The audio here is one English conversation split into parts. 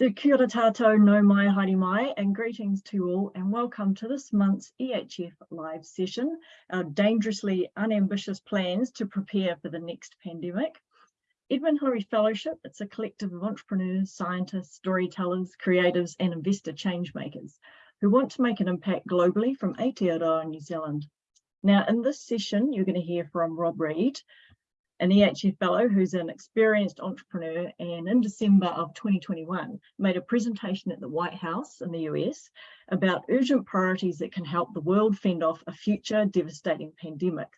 So kia ora tātou, nau mai, haere mai, and greetings to all, and welcome to this month's EHF live session, our dangerously unambitious plans to prepare for the next pandemic. Edmund Hillary Fellowship, it's a collective of entrepreneurs, scientists, storytellers, creatives, and investor changemakers who want to make an impact globally from Aotearoa, New Zealand. Now, in this session, you're going to hear from Rob Reid, an EHF fellow who's an experienced entrepreneur and in December of 2021 made a presentation at the White House in the US about urgent priorities that can help the world fend off a future devastating pandemic.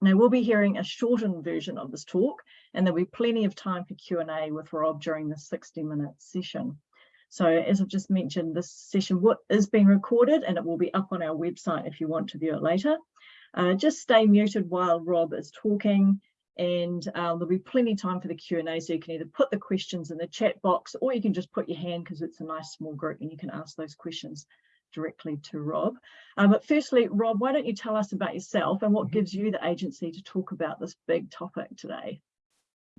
Now we'll be hearing a shortened version of this talk and there'll be plenty of time for Q&A with Rob during the 60 minute session. So as I've just mentioned, this session is being recorded and it will be up on our website if you want to view it later. Uh, just stay muted while Rob is talking and um, there'll be plenty of time for the Q&A so you can either put the questions in the chat box or you can just put your hand because it's a nice small group and you can ask those questions directly to Rob. Um, but firstly, Rob, why don't you tell us about yourself and what mm -hmm. gives you the agency to talk about this big topic today?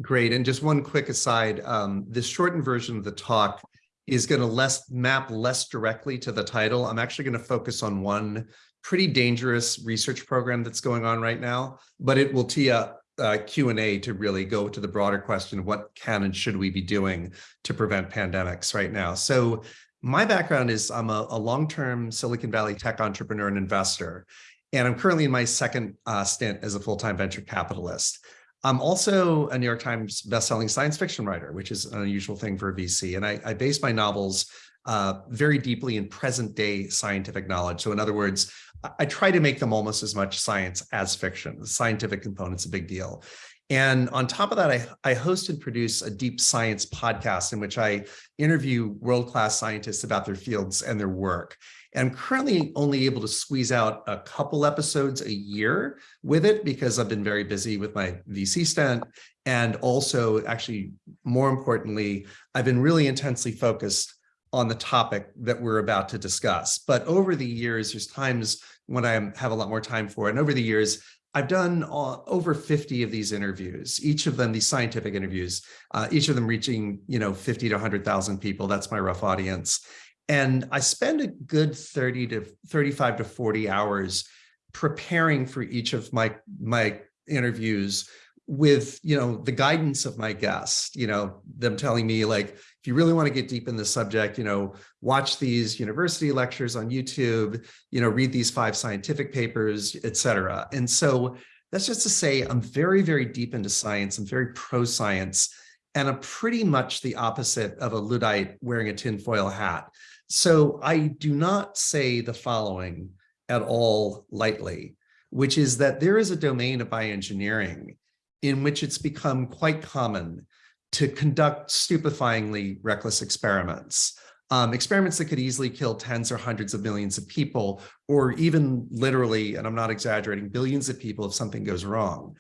Great, and just one quick aside, um, this shortened version of the talk is going to less map less directly to the title. I'm actually going to focus on one pretty dangerous research program that's going on right now, but it will tee up uh, Q&A to really go to the broader question of what can and should we be doing to prevent pandemics right now. So my background is I'm a, a long-term Silicon Valley tech entrepreneur and investor, and I'm currently in my second uh, stint as a full-time venture capitalist. I'm also a New York Times bestselling science fiction writer, which is an unusual thing for a VC. And I, I base my novels uh, very deeply in present day scientific knowledge. So in other words, I try to make them almost as much science as fiction. The scientific component's a big deal. And on top of that, I, I host and produce a deep science podcast in which I interview world-class scientists about their fields and their work. And I'm currently only able to squeeze out a couple episodes a year with it because I've been very busy with my VC stint. And also, actually, more importantly, I've been really intensely focused on the topic that we're about to discuss. But over the years, there's times when I have a lot more time for it. And over the years, I've done over 50 of these interviews, each of them, these scientific interviews, uh, each of them reaching, you know, 50 to 100,000 people. That's my rough audience. And I spend a good 30 to 35 to 40 hours preparing for each of my, my interviews with, you know, the guidance of my guests, you know, them telling me like, if you really want to get deep in the subject, you know, watch these university lectures on YouTube, you know, read these five scientific papers, et cetera. And so that's just to say, I'm very, very deep into science. I'm very pro-science, and I'm pretty much the opposite of a Luddite wearing a tinfoil hat. So I do not say the following at all lightly, which is that there is a domain of bioengineering in which it's become quite common to conduct stupefyingly reckless experiments. Um, experiments that could easily kill tens or hundreds of millions of people, or even literally, and I'm not exaggerating, billions of people if something goes wrong.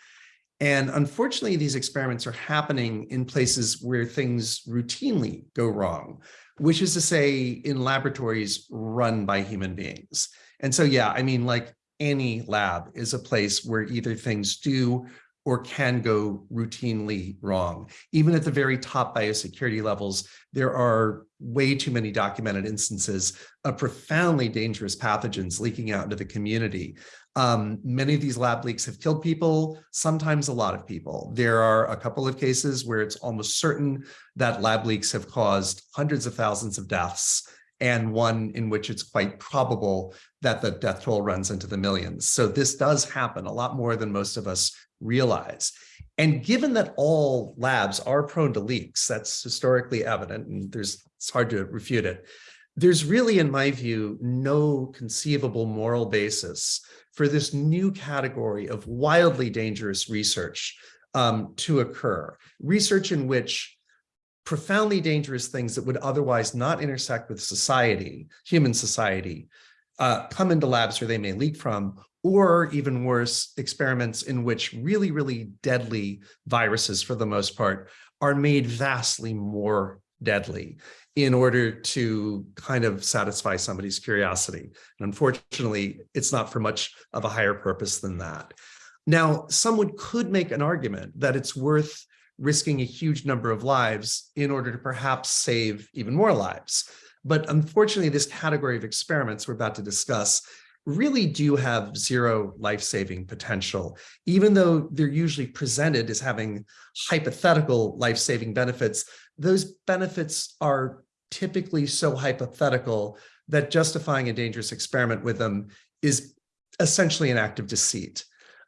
And unfortunately, these experiments are happening in places where things routinely go wrong, which is to say in laboratories run by human beings. And so, yeah, I mean, like any lab is a place where either things do or can go routinely wrong. Even at the very top biosecurity levels, there are way too many documented instances of profoundly dangerous pathogens leaking out into the community. Um, many of these lab leaks have killed people, sometimes a lot of people. There are a couple of cases where it's almost certain that lab leaks have caused hundreds of thousands of deaths and one in which it's quite probable that the death toll runs into the millions. So this does happen a lot more than most of us realize. And given that all labs are prone to leaks, that's historically evident, and there's it's hard to refute it. There's really, in my view, no conceivable moral basis for this new category of wildly dangerous research um, to occur. Research in which profoundly dangerous things that would otherwise not intersect with society, human society, uh, come into labs where they may leak from, or even worse, experiments in which really, really deadly viruses, for the most part, are made vastly more deadly in order to kind of satisfy somebody's curiosity. And unfortunately, it's not for much of a higher purpose than that. Now, someone could make an argument that it's worth risking a huge number of lives in order to perhaps save even more lives. But unfortunately, this category of experiments we're about to discuss really do have zero life-saving potential, even though they're usually presented as having hypothetical life-saving benefits. Those benefits are typically so hypothetical that justifying a dangerous experiment with them is essentially an act of deceit.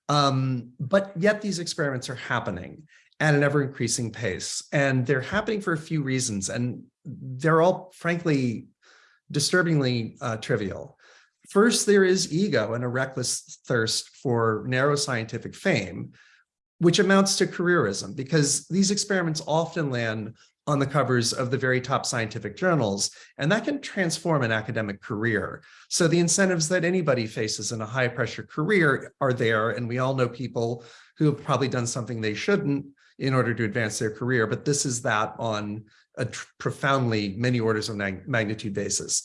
Um, but yet these experiments are happening at an ever increasing pace, and they're happening for a few reasons, and they're all frankly disturbingly uh, trivial. First, there is ego and a reckless thirst for narrow scientific fame, which amounts to careerism because these experiments often land on the covers of the very top scientific journals, and that can transform an academic career. So the incentives that anybody faces in a high pressure career are there, and we all know people who have probably done something they shouldn't in order to advance their career, but this is that on a profoundly many orders of magnitude basis.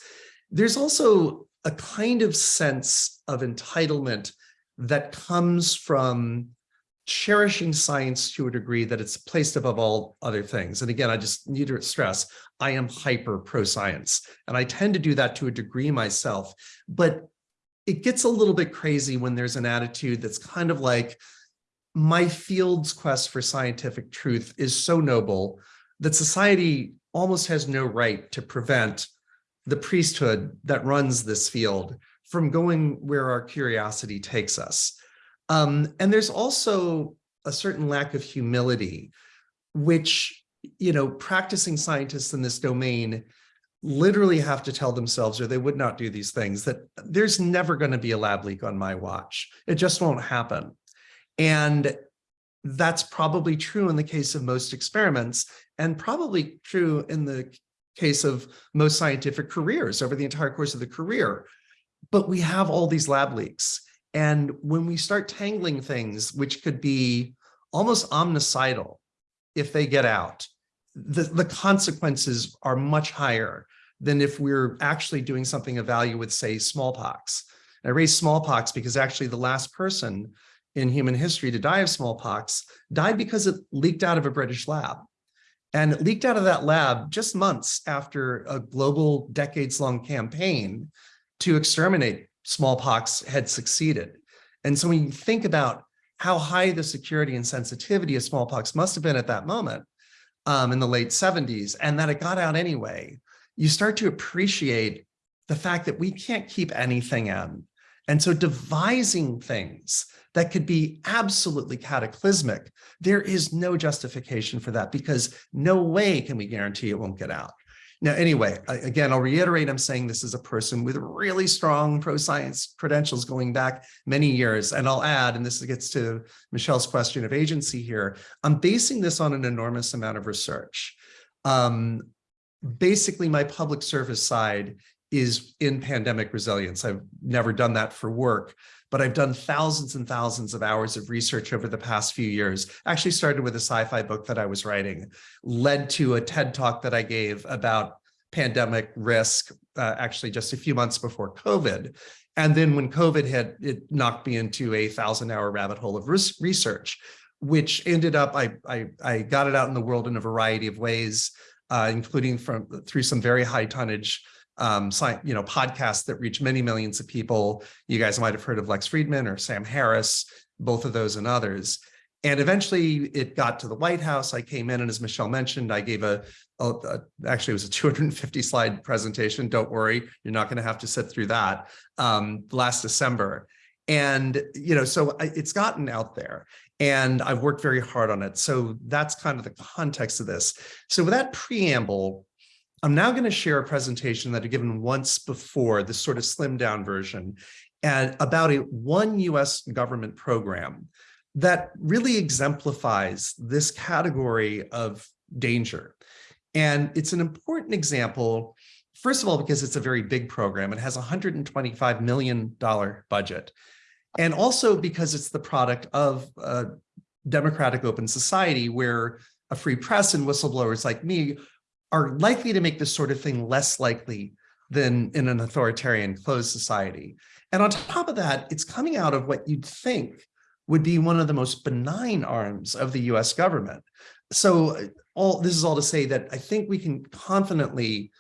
There's also a kind of sense of entitlement that comes from cherishing science to a degree that it's placed above all other things. And again, I just need to stress, I am hyper pro-science, and I tend to do that to a degree myself, but it gets a little bit crazy when there's an attitude that's kind of like, my field's quest for scientific truth is so noble that society almost has no right to prevent the priesthood that runs this field from going where our curiosity takes us. Um, and there's also a certain lack of humility, which, you know, practicing scientists in this domain literally have to tell themselves, or they would not do these things, that there's never going to be a lab leak on my watch. It just won't happen. And that's probably true in the case of most experiments and probably true in the case of most scientific careers over the entire course of the career. But we have all these lab leaks. And when we start tangling things, which could be almost omnicidal if they get out, the, the consequences are much higher than if we're actually doing something of value with, say, smallpox. I raise smallpox because actually the last person in human history to die of smallpox died because it leaked out of a British lab. And it leaked out of that lab just months after a global decades-long campaign to exterminate smallpox had succeeded. And so when you think about how high the security and sensitivity of smallpox must have been at that moment um, in the late 70s, and that it got out anyway, you start to appreciate the fact that we can't keep anything in. And so devising things that could be absolutely cataclysmic, there is no justification for that because no way can we guarantee it won't get out. Now, anyway, again, I'll reiterate, I'm saying this is a person with really strong pro-science credentials going back many years. And I'll add, and this gets to Michelle's question of agency here, I'm basing this on an enormous amount of research. Um, basically, my public service side is in pandemic resilience. I've never done that for work, but I've done thousands and thousands of hours of research over the past few years. Actually started with a sci-fi book that I was writing, led to a TED talk that I gave about pandemic risk, uh, actually just a few months before COVID. And then when COVID hit, it knocked me into a thousand hour rabbit hole of research, which ended up, I, I, I got it out in the world in a variety of ways, uh, including from through some very high tonnage um, you know, podcasts that reach many millions of people. You guys might have heard of Lex Fridman or Sam Harris, both of those and others. And eventually it got to the White House. I came in and as Michelle mentioned, I gave a, a, a actually it was a 250 slide presentation. Don't worry, you're not gonna have to sit through that um, last December. And, you know, so it's gotten out there and I've worked very hard on it. So that's kind of the context of this. So with that preamble, I'm now going to share a presentation that I've given once before, this sort of slimmed down version, and about a one US government program that really exemplifies this category of danger. And it's an important example, first of all, because it's a very big program. It has a $125 million budget. And also because it's the product of a democratic open society where a free press and whistleblowers like me are likely to make this sort of thing less likely than in an authoritarian closed society. And on top of that, it's coming out of what you'd think would be one of the most benign arms of the US government. so uh, all, this is all to say that I think we can confidently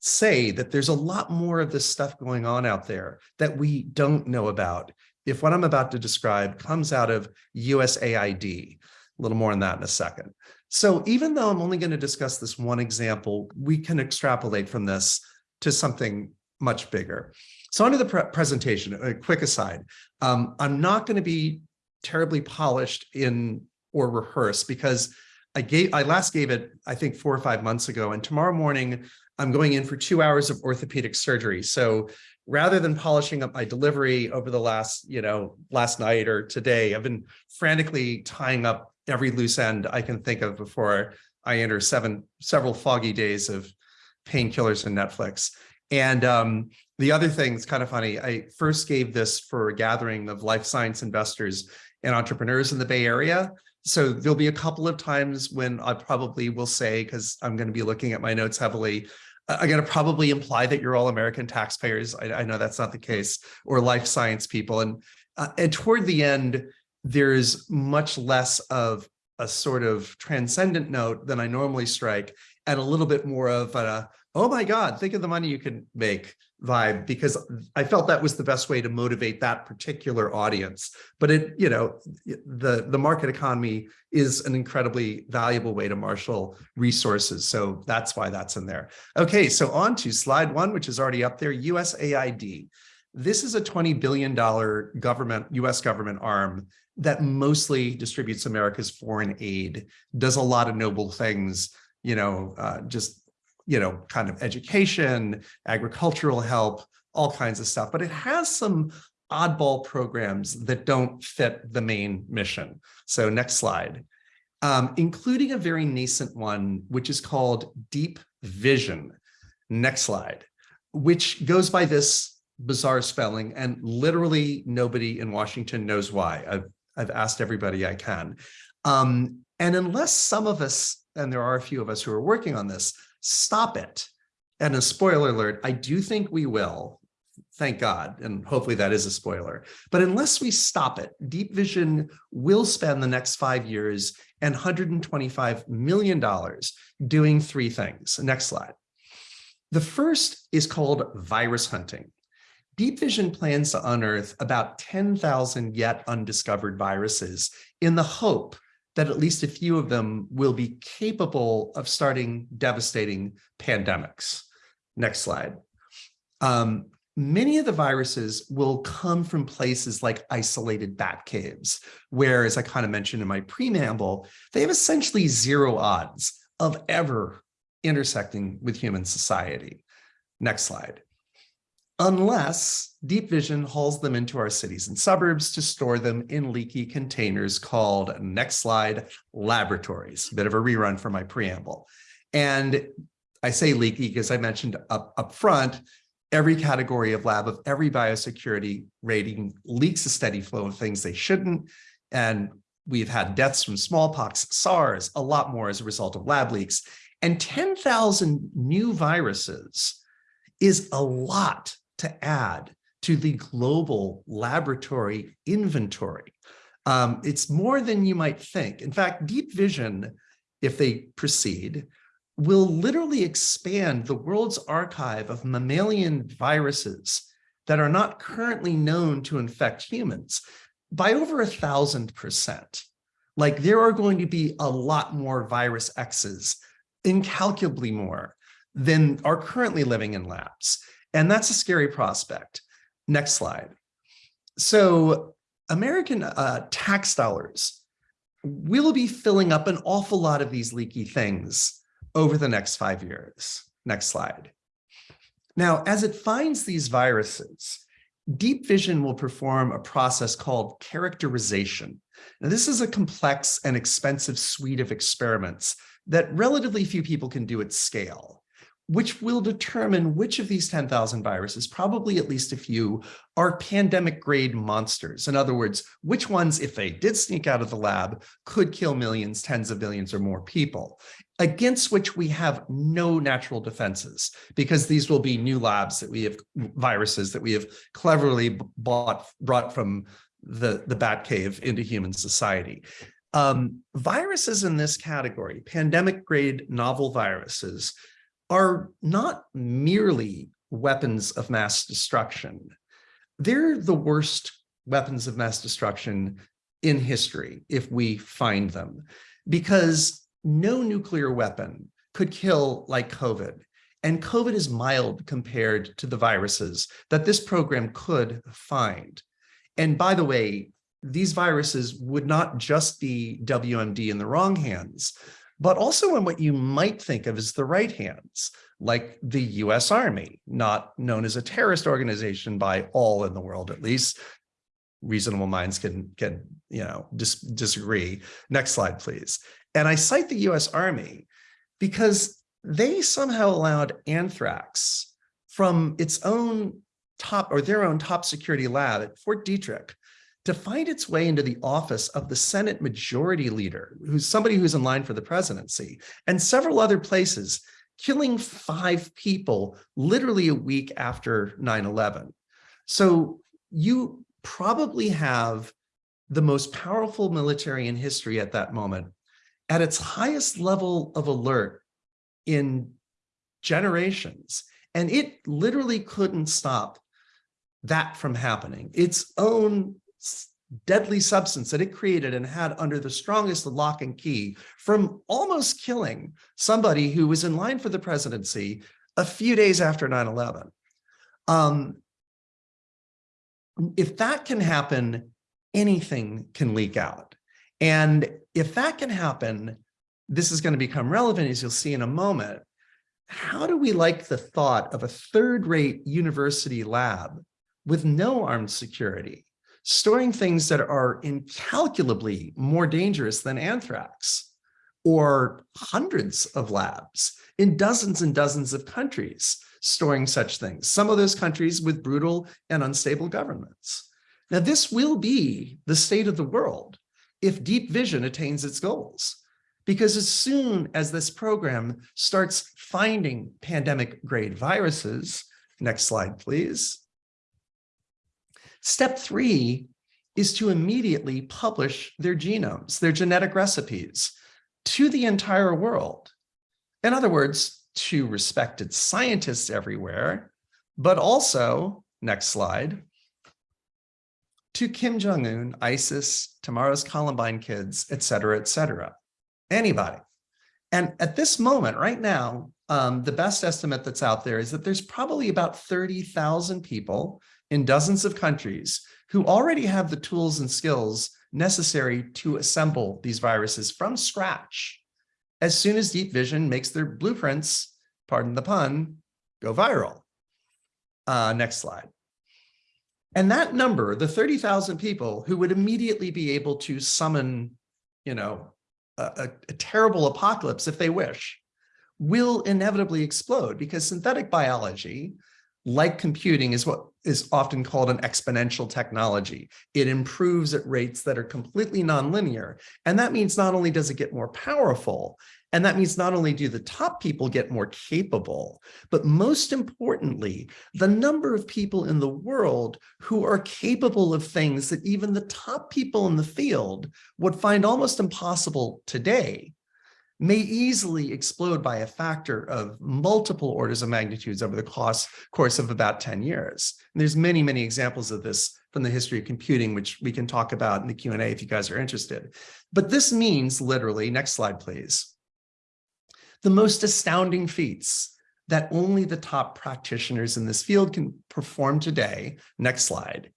say that there's a lot more of this stuff going on out there that we don't know about. If what I'm about to describe comes out of USAID, a little more on that in a second. So even though I'm only going to discuss this one example, we can extrapolate from this to something much bigger. So onto the pre presentation, a quick aside. Um, I'm not going to be terribly polished in or rehearsed because I gave I last gave it, I think four or five months ago. And tomorrow morning, I'm going in for two hours of orthopedic surgery. So rather than polishing up my delivery over the last, you know, last night or today, I've been frantically tying up every loose end I can think of before I enter seven several foggy days of painkillers and Netflix. And um, the other thing is kind of funny. I first gave this for a gathering of life science investors and entrepreneurs in the Bay Area. So there'll be a couple of times when I probably will say, because I'm going to be looking at my notes heavily, I'm going to probably imply that you're all American taxpayers. I, I know that's not the case, or life science people. And, uh, and toward the end, there's much less of a sort of transcendent note than I normally strike and a little bit more of a, oh my God, think of the money you can make vibe because I felt that was the best way to motivate that particular audience. But it, you know, the, the market economy is an incredibly valuable way to marshal resources. So that's why that's in there. Okay, so on to slide one, which is already up there, USAID. This is a $20 billion government, US government arm that mostly distributes America's foreign aid, does a lot of noble things, you know, uh, just you know, kind of education, agricultural help, all kinds of stuff, but it has some oddball programs that don't fit the main mission. So next slide, um, including a very nascent one, which is called Deep Vision. Next slide, which goes by this bizarre spelling and literally nobody in Washington knows why. I've, I've asked everybody I can. Um, and unless some of us, and there are a few of us who are working on this, stop it. And a spoiler alert, I do think we will, thank God, and hopefully that is a spoiler. But unless we stop it, Deep Vision will spend the next five years and $125 million doing three things. Next slide. The first is called virus hunting. Deep Vision plans to unearth about 10,000 yet undiscovered viruses in the hope that at least a few of them will be capable of starting devastating pandemics. Next slide. Um, many of the viruses will come from places like isolated bat caves, where, as I kind of mentioned in my preamble, they have essentially zero odds of ever intersecting with human society. Next slide unless Deep Vision hauls them into our cities and suburbs to store them in leaky containers called, next slide, laboratories. Bit of a rerun for my preamble. And I say leaky because I mentioned up, up front, every category of lab of every biosecurity rating leaks a steady flow of things they shouldn't. And we've had deaths from smallpox, SARS, a lot more as a result of lab leaks. And 10,000 new viruses is a lot to add to the global laboratory inventory. Um, it's more than you might think. In fact, Deep Vision, if they proceed, will literally expand the world's archive of mammalian viruses that are not currently known to infect humans by over a thousand percent. Like there are going to be a lot more virus X's, incalculably more than are currently living in labs. And that's a scary prospect. Next slide. So American uh, tax dollars will be filling up an awful lot of these leaky things over the next five years. Next slide. Now, as it finds these viruses, Deep Vision will perform a process called characterization. Now, this is a complex and expensive suite of experiments that relatively few people can do at scale which will determine which of these 10,000 viruses, probably at least a few, are pandemic grade monsters. In other words, which ones, if they did sneak out of the lab, could kill millions, tens of millions or more people, against which we have no natural defenses, because these will be new labs that we have viruses that we have cleverly bought, brought from the, the bat cave into human society. Um, viruses in this category, pandemic grade novel viruses, are not merely weapons of mass destruction. They're the worst weapons of mass destruction in history if we find them, because no nuclear weapon could kill like COVID. And COVID is mild compared to the viruses that this program could find. And by the way, these viruses would not just be WMD in the wrong hands, but also in what you might think of as the right hands, like the US Army, not known as a terrorist organization by all in the world, at least. Reasonable minds can, can you know, dis disagree. Next slide, please. And I cite the US Army because they somehow allowed anthrax from its own top or their own top security lab at Fort Detrick to find its way into the office of the Senate Majority Leader, who's somebody who's in line for the presidency, and several other places, killing five people literally a week after 9-11. So you probably have the most powerful military in history at that moment at its highest level of alert in generations. And it literally couldn't stop that from happening. Its own deadly substance that it created and had under the strongest lock and key from almost killing somebody who was in line for the presidency a few days after 9-11. Um, if that can happen, anything can leak out. And if that can happen, this is going to become relevant as you'll see in a moment. How do we like the thought of a third rate university lab with no armed security, storing things that are incalculably more dangerous than anthrax, or hundreds of labs in dozens and dozens of countries storing such things, some of those countries with brutal and unstable governments. Now, this will be the state of the world if deep vision attains its goals. Because as soon as this program starts finding pandemic grade viruses, next slide, please, Step three is to immediately publish their genomes, their genetic recipes to the entire world. In other words, to respected scientists everywhere, but also, next slide, to Kim Jong-un, ISIS, tomorrow's Columbine kids, et cetera, et cetera. Anybody. And at this moment, right now, um, the best estimate that's out there is that there's probably about 30,000 people in dozens of countries who already have the tools and skills necessary to assemble these viruses from scratch. As soon as Deep Vision makes their blueprints, pardon the pun, go viral. Uh, next slide. And that number, the 30,000 people who would immediately be able to summon, you know, a, a, terrible apocalypse if they wish, will inevitably explode because synthetic biology, like computing, is what is often called an exponential technology. It improves at rates that are completely nonlinear. And that means not only does it get more powerful, and that means not only do the top people get more capable, but most importantly, the number of people in the world who are capable of things that even the top people in the field would find almost impossible today may easily explode by a factor of multiple orders of magnitudes over the course, of about 10 years. And there's many, many examples of this from the history of computing, which we can talk about in the Q&A if you guys are interested. But this means literally, next slide, please, the most astounding feats that only the top practitioners in this field can perform today, next slide,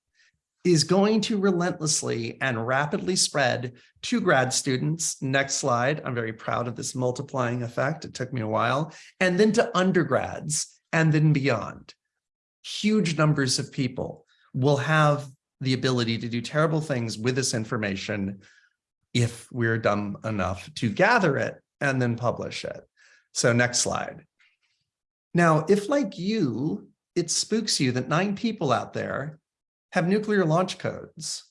is going to relentlessly and rapidly spread to grad students. Next slide. I'm very proud of this multiplying effect. It took me a while. And then to undergrads and then beyond. Huge numbers of people will have the ability to do terrible things with this information if we're dumb enough to gather it and then publish it. So next slide. Now, if like you, it spooks you that nine people out there have nuclear launch codes.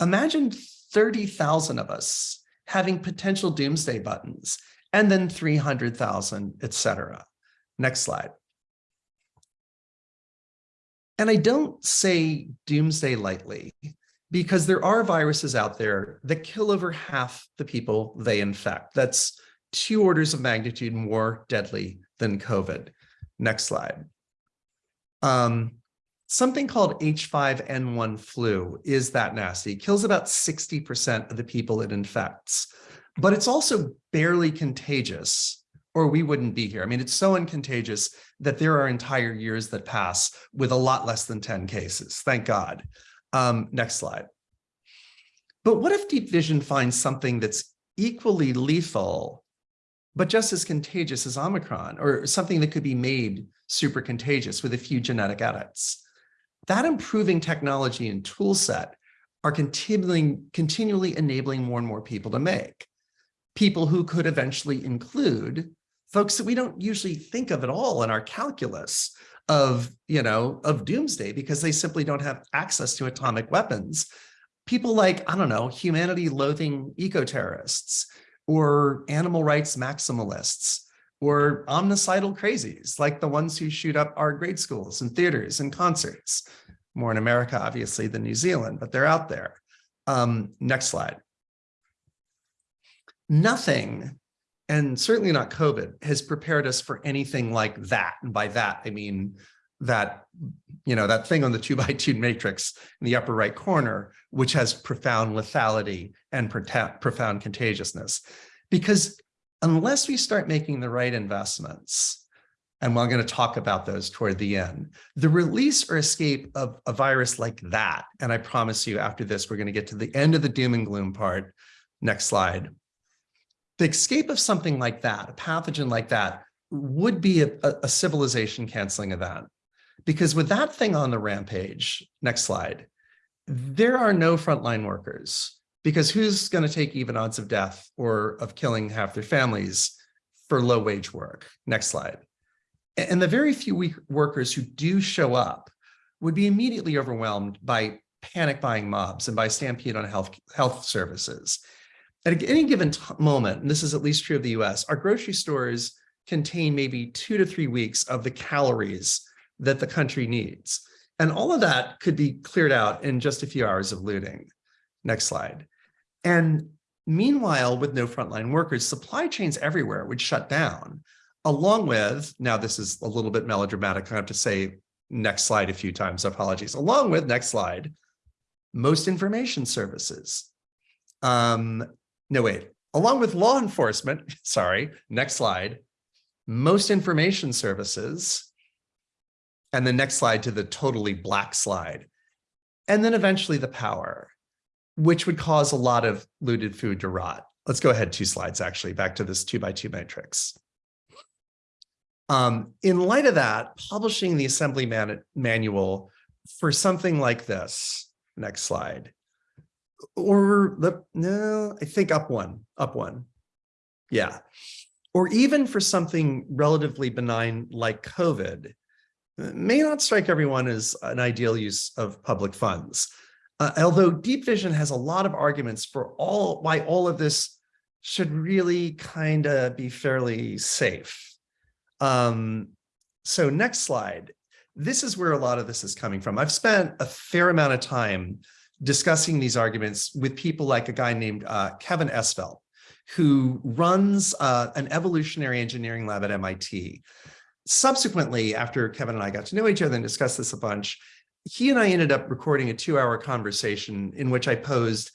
Imagine 30,000 of us having potential doomsday buttons and then 300,000, etc. Next slide. And I don't say doomsday lightly because there are viruses out there that kill over half the people they infect. That's two orders of magnitude more deadly than COVID. Next slide. Um, something called H5N1 flu is that nasty. It kills about 60% of the people it infects, but it's also barely contagious or we wouldn't be here. I mean, it's so uncontagious that there are entire years that pass with a lot less than 10 cases, thank God. Um, next slide. But what if Deep Vision finds something that's equally lethal, but just as contagious as Omicron, or something that could be made super contagious with a few genetic edits? That improving technology and tool set are continually, continually enabling more and more people to make. People who could eventually include folks that we don't usually think of at all in our calculus of, you know, of doomsday because they simply don't have access to atomic weapons. People like, I don't know, humanity loathing eco-terrorists or animal rights maximalists or omnicidal crazies like the ones who shoot up our grade schools and theaters and concerts. More in America, obviously, than New Zealand, but they're out there. Um, next slide. Nothing and certainly not COVID, has prepared us for anything like that. And by that, I mean that, you know, that thing on the two by two matrix in the upper right corner, which has profound lethality and profound contagiousness. Because unless we start making the right investments, and we're going to talk about those toward the end, the release or escape of a virus like that, and I promise you after this, we're going to get to the end of the doom and gloom part. Next slide the escape of something like that, a pathogen like that, would be a, a civilization canceling event. Because with that thing on the rampage, next slide, there are no frontline workers because who's going to take even odds of death or of killing half their families for low wage work? Next slide. And the very few workers who do show up would be immediately overwhelmed by panic buying mobs and by stampede on health, health services at any given moment, and this is at least true of the US, our grocery stores contain maybe two to three weeks of the calories that the country needs. And all of that could be cleared out in just a few hours of looting. Next slide. And meanwhile, with no frontline workers, supply chains everywhere would shut down, along with, now this is a little bit melodramatic, I have to say next slide a few times, apologies, along with, next slide, most information services. Um, no, wait, along with law enforcement, sorry, next slide, most information services, and the next slide to the totally black slide, and then eventually the power, which would cause a lot of looted food to rot. Let's go ahead two slides, actually, back to this two by two matrix. Um, in light of that, publishing the assembly man manual for something like this, next slide, or the no, I think up one, up one. Yeah. Or even for something relatively benign like COVID, may not strike everyone as an ideal use of public funds. Uh, although Deep Vision has a lot of arguments for all why all of this should really kind of be fairly safe. Um, so next slide. This is where a lot of this is coming from. I've spent a fair amount of time discussing these arguments with people like a guy named uh, Kevin Esvelt, who runs uh, an evolutionary engineering lab at MIT. Subsequently, after Kevin and I got to know each other and discussed this a bunch, he and I ended up recording a two hour conversation in which I posed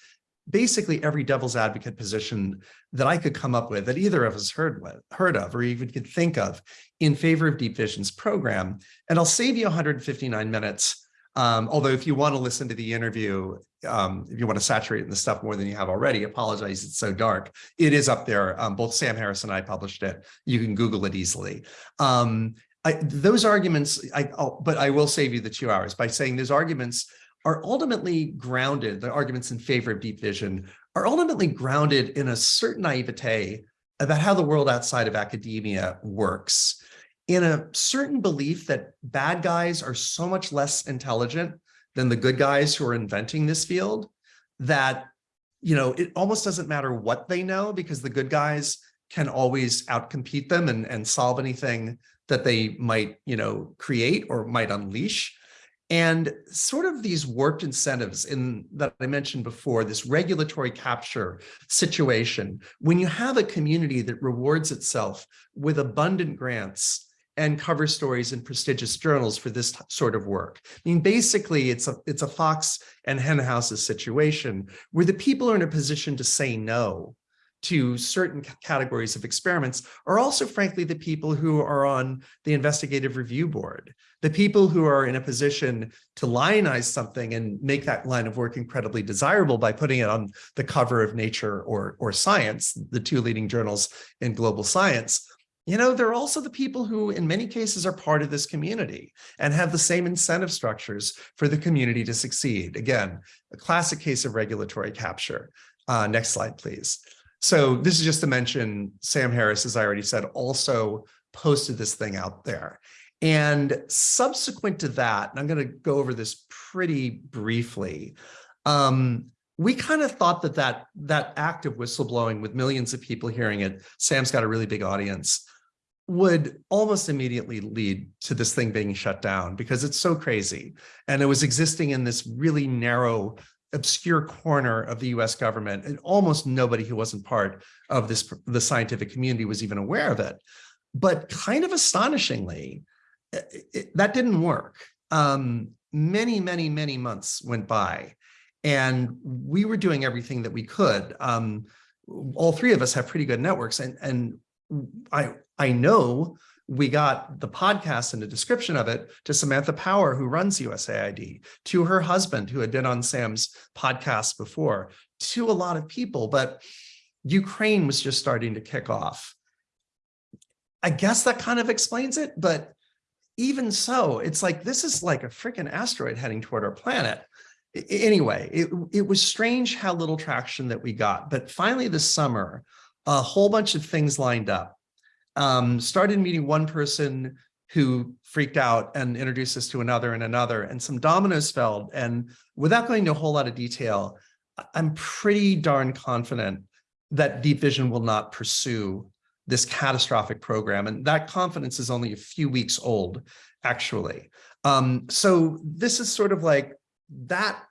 basically every devil's advocate position that I could come up with that either of us heard with, heard of or even could think of in favor of Deep Vision's program. And I'll save you 159 minutes um, although if you want to listen to the interview, um, if you want to saturate in the stuff more than you have already, apologize, it's so dark. It is up there. Um, both Sam Harris and I published it. You can Google it easily. Um, I, those arguments, I, but I will save you the two hours by saying those arguments are ultimately grounded, the arguments in favor of deep vision are ultimately grounded in a certain naivete about how the world outside of academia works. In a certain belief that bad guys are so much less intelligent than the good guys who are inventing this field that, you know, it almost doesn't matter what they know because the good guys can always outcompete them and, and solve anything that they might, you know, create or might unleash. And sort of these warped incentives in that I mentioned before, this regulatory capture situation, when you have a community that rewards itself with abundant grants and cover stories in prestigious journals for this sort of work. I mean, basically, it's a it's a Fox and Henhouse's situation where the people are in a position to say no to certain categories of experiments are also, frankly, the people who are on the investigative review board, the people who are in a position to lionize something and make that line of work incredibly desirable by putting it on the cover of Nature or, or Science, the two leading journals in global science. You know, they're also the people who, in many cases, are part of this community and have the same incentive structures for the community to succeed. Again, a classic case of regulatory capture. Uh, next slide, please. So this is just to mention Sam Harris, as I already said, also posted this thing out there. And subsequent to that, and I'm going to go over this pretty briefly, um, we kind of thought that, that that act of whistleblowing with millions of people hearing it, Sam's got a really big audience, would almost immediately lead to this thing being shut down because it's so crazy. And it was existing in this really narrow obscure corner of the US government and almost nobody who wasn't part of this the scientific community was even aware of it. But kind of astonishingly, it, it, that didn't work. Um, many, many, many months went by and we were doing everything that we could. Um, all three of us have pretty good networks and, and I, I know we got the podcast and a description of it to Samantha Power, who runs USAID, to her husband, who had been on Sam's podcast before, to a lot of people, but Ukraine was just starting to kick off. I guess that kind of explains it, but even so, it's like, this is like a freaking asteroid heading toward our planet. Anyway, it, it was strange how little traction that we got, but finally this summer, a whole bunch of things lined up um, started meeting one person who freaked out and introduced us to another and another, and some dominoes fell. And without going into a whole lot of detail, I'm pretty darn confident that Deep Vision will not pursue this catastrophic program. And that confidence is only a few weeks old, actually. Um, so this is sort of like that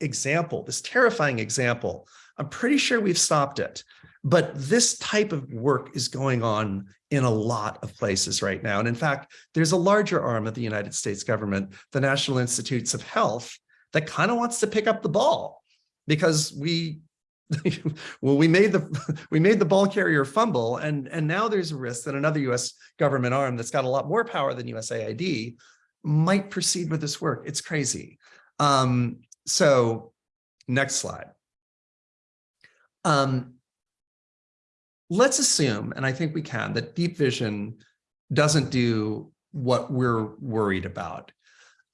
example, this terrifying example. I'm pretty sure we've stopped it. But this type of work is going on in a lot of places right now. And in fact, there's a larger arm of the United States government, the National Institutes of Health, that kind of wants to pick up the ball because we well, we made the we made the ball carrier fumble, and and now there's a risk that another U.S. government arm that's got a lot more power than USAID might proceed with this work. It's crazy. Um, so, next slide. Um, let's assume, and I think we can, that deep vision doesn't do what we're worried about.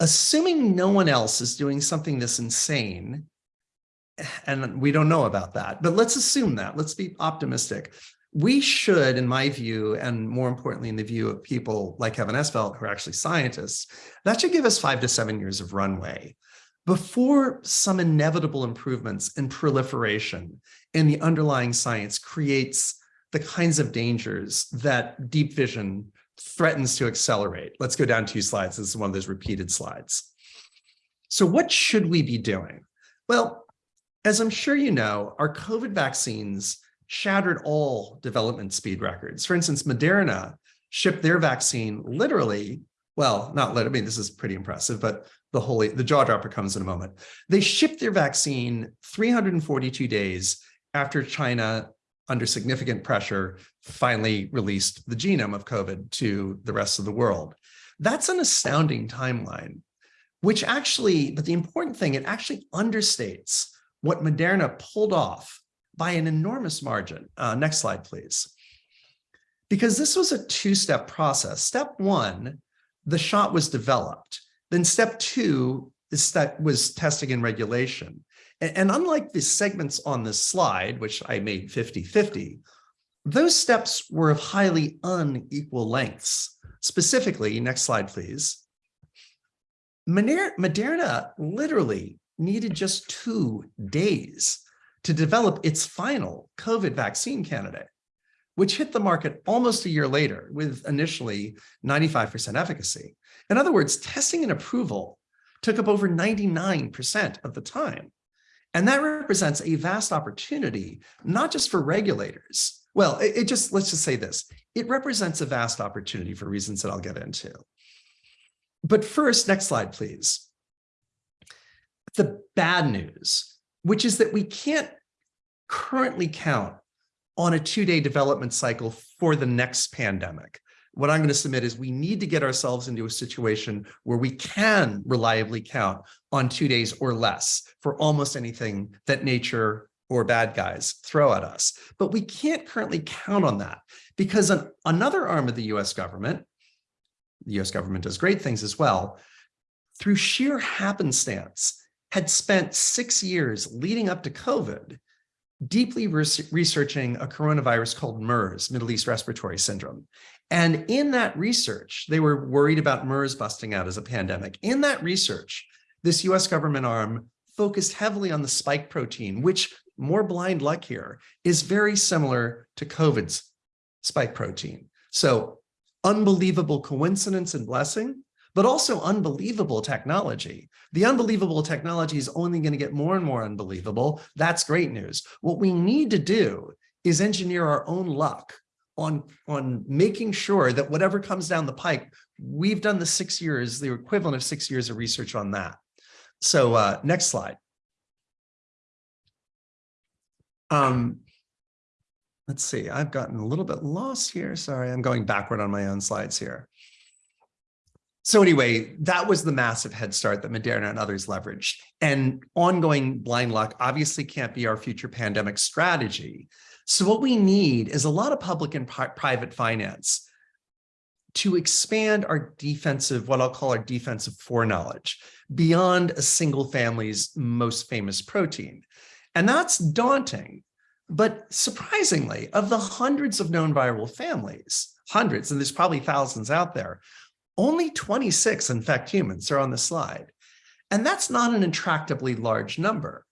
Assuming no one else is doing something this insane, and we don't know about that, but let's assume that, let's be optimistic. We should, in my view, and more importantly, in the view of people like Kevin Esvelt, who are actually scientists, that should give us five to seven years of runway before some inevitable improvements in proliferation in the underlying science creates the kinds of dangers that deep vision threatens to accelerate. Let's go down two slides. This is one of those repeated slides. So what should we be doing? Well, as I'm sure you know, our COVID vaccines shattered all development speed records. For instance, Moderna shipped their vaccine literally, well, not literally, I mean, this is pretty impressive, but the holy, the jaw dropper comes in a moment. They shipped their vaccine 342 days after China under significant pressure, finally released the genome of COVID to the rest of the world. That's an astounding timeline, which actually, but the important thing, it actually understates what Moderna pulled off by an enormous margin. Uh, next slide, please. Because this was a two-step process. Step one, the shot was developed. Then step two is that was testing and regulation. And, unlike the segments on this slide, which I made 50-50, those steps were of highly unequal lengths. Specifically, next slide, please. Moderna literally needed just two days to develop its final COVID vaccine candidate, which hit the market almost a year later with initially 95% efficacy. In other words, testing and approval took up over 99% of the time. And that represents a vast opportunity, not just for regulators. Well, it, it just, let's just say this, it represents a vast opportunity for reasons that I'll get into. But first, next slide, please. The bad news, which is that we can't currently count on a two-day development cycle for the next pandemic. What I'm going to submit is we need to get ourselves into a situation where we can reliably count on two days or less for almost anything that nature or bad guys throw at us. But we can't currently count on that because an, another arm of the US government, the US government does great things as well, through sheer happenstance, had spent six years leading up to COVID deeply researching a coronavirus called MERS, Middle East Respiratory Syndrome. And in that research, they were worried about MERS busting out as a pandemic. In that research, this US government arm focused heavily on the spike protein, which more blind luck here is very similar to COVID's spike protein. So unbelievable coincidence and blessing, but also unbelievable technology. The unbelievable technology is only going to get more and more unbelievable. That's great news. What we need to do is engineer our own luck on, on making sure that whatever comes down the pike, we've done the six years, the equivalent of six years of research on that. So uh, next slide. Um, let's see, I've gotten a little bit lost here. Sorry, I'm going backward on my own slides here. So anyway, that was the massive head start that Moderna and others leveraged. And ongoing blind luck obviously can't be our future pandemic strategy. So what we need is a lot of public and private finance to expand our defensive, what I'll call our defensive foreknowledge, beyond a single family's most famous protein. And that's daunting. But surprisingly, of the hundreds of known viral families, hundreds, and there's probably thousands out there, only 26 infect humans are on the slide. And that's not an intractably large number.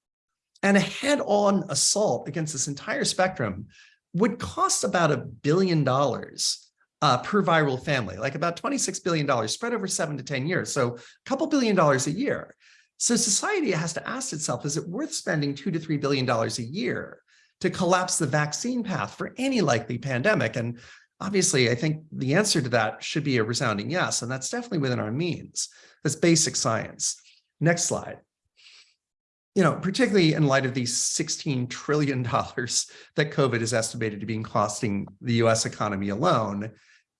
And a head-on assault against this entire spectrum would cost about a billion dollars uh, per viral family, like about $26 billion spread over seven to 10 years. So a couple billion dollars a year. So society has to ask itself, is it worth spending two to $3 billion a year to collapse the vaccine path for any likely pandemic? And Obviously, I think the answer to that should be a resounding yes, and that's definitely within our means. That's basic science. Next slide. You know, particularly in light of these $16 trillion that COVID is estimated to be costing the US economy alone,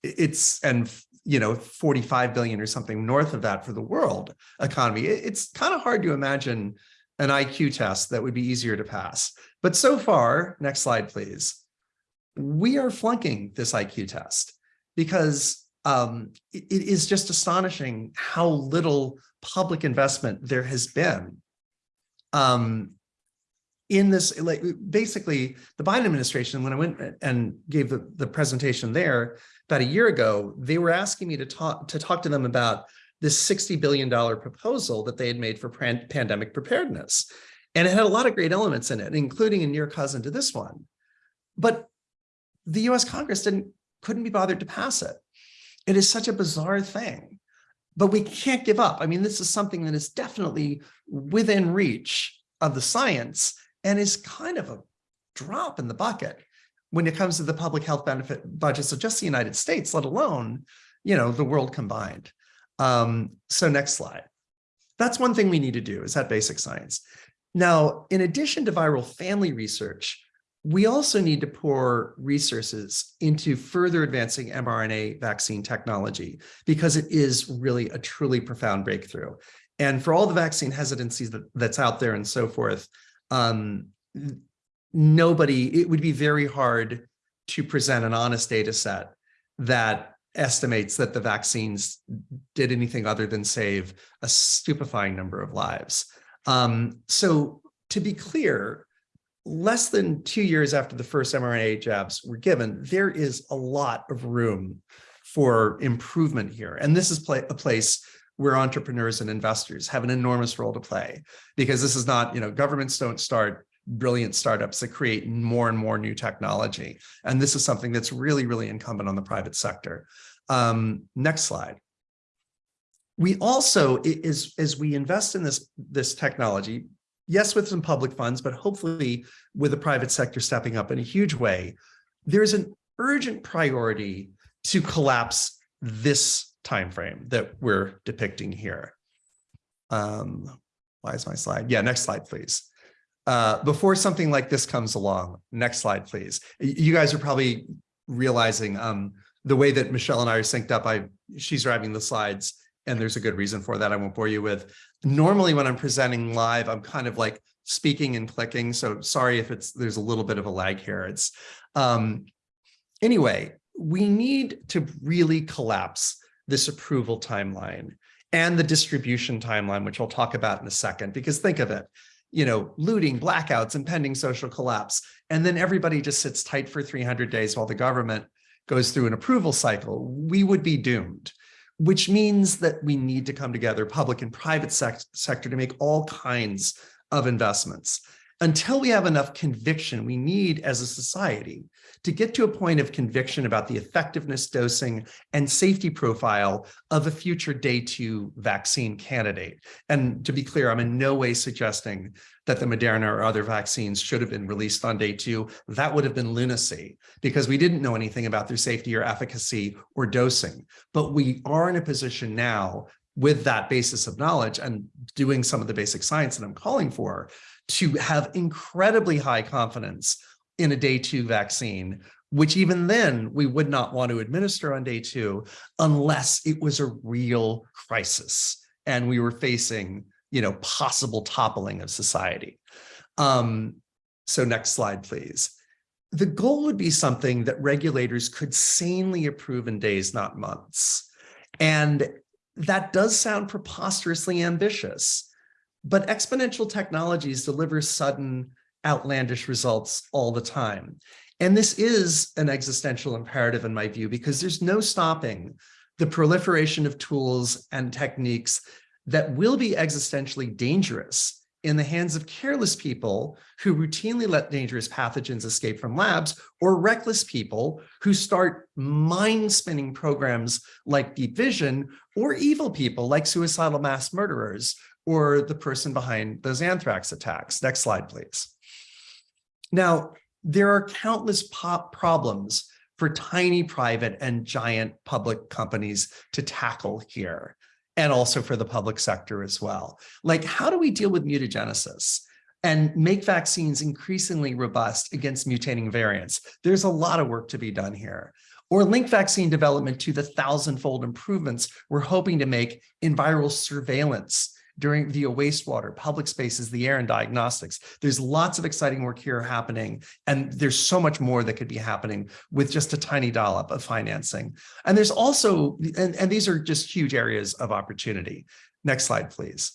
it's, and you know, 45 billion or something north of that for the world economy. It's kind of hard to imagine an IQ test that would be easier to pass. But so far, next slide, please we are flunking this IQ test because um, it, it is just astonishing how little public investment there has been um, in this, like basically the Biden administration, when I went and gave the, the presentation there about a year ago, they were asking me to talk to talk to them about this $60 billion proposal that they had made for pandemic preparedness. And it had a lot of great elements in it, including a near cousin to this one. But the US Congress didn't couldn't be bothered to pass it. It is such a bizarre thing, but we can't give up. I mean, this is something that is definitely within reach of the science and is kind of a drop in the bucket when it comes to the public health benefit budgets of just the United States, let alone, you know, the world combined. Um, so next slide. That's one thing we need to do is that basic science. Now, in addition to viral family research, we also need to pour resources into further advancing mRNA vaccine technology because it is really a truly profound breakthrough. And for all the vaccine hesitancies that, that's out there and so forth, um, nobody, it would be very hard to present an honest data set that estimates that the vaccines did anything other than save a stupefying number of lives. Um, so to be clear, less than two years after the first mRNA jabs were given, there is a lot of room for improvement here. And this is a place where entrepreneurs and investors have an enormous role to play because this is not, you know, governments don't start brilliant startups that create more and more new technology. And this is something that's really, really incumbent on the private sector. Um, next slide. We also, is, as we invest in this, this technology, yes, with some public funds, but hopefully with the private sector stepping up in a huge way, there's an urgent priority to collapse this timeframe that we're depicting here. Um, why is my slide? Yeah, next slide, please. Uh, before something like this comes along, next slide, please. You guys are probably realizing um, the way that Michelle and I are synced up, I, she's driving the slides and there's a good reason for that I won't bore you with. Normally when I'm presenting live, I'm kind of like speaking and clicking. So sorry if it's, there's a little bit of a lag here. It's, um, anyway, we need to really collapse this approval timeline and the distribution timeline, which I'll talk about in a second, because think of it, you know, looting, blackouts, impending social collapse, and then everybody just sits tight for 300 days while the government goes through an approval cycle, we would be doomed, which means that we need to come together, public and private sec sector, to make all kinds of investments. Until we have enough conviction, we need as a society to get to a point of conviction about the effectiveness, dosing, and safety profile of a future day two vaccine candidate. And to be clear, I'm in no way suggesting that the Moderna or other vaccines should have been released on day two. That would have been lunacy because we didn't know anything about their safety or efficacy or dosing. But we are in a position now with that basis of knowledge and doing some of the basic science that I'm calling for to have incredibly high confidence in a day two vaccine, which even then we would not want to administer on day two unless it was a real crisis and we were facing, you know, possible toppling of society. Um, so next slide, please. The goal would be something that regulators could sanely approve in days, not months. And that does sound preposterously ambitious, but exponential technologies deliver sudden outlandish results all the time. And this is an existential imperative in my view, because there's no stopping the proliferation of tools and techniques that will be existentially dangerous in the hands of careless people who routinely let dangerous pathogens escape from labs or reckless people who start mind-spinning programs like deep vision or evil people like suicidal mass murderers or the person behind those anthrax attacks. Next slide, please. Now, there are countless pop problems for tiny private and giant public companies to tackle here, and also for the public sector as well. Like, how do we deal with mutagenesis and make vaccines increasingly robust against mutating variants? There's a lot of work to be done here. Or link vaccine development to the thousandfold improvements we're hoping to make in viral surveillance during via wastewater, public spaces, the air and diagnostics. There's lots of exciting work here happening, and there's so much more that could be happening with just a tiny dollop of financing. And there's also, and, and these are just huge areas of opportunity. Next slide, please.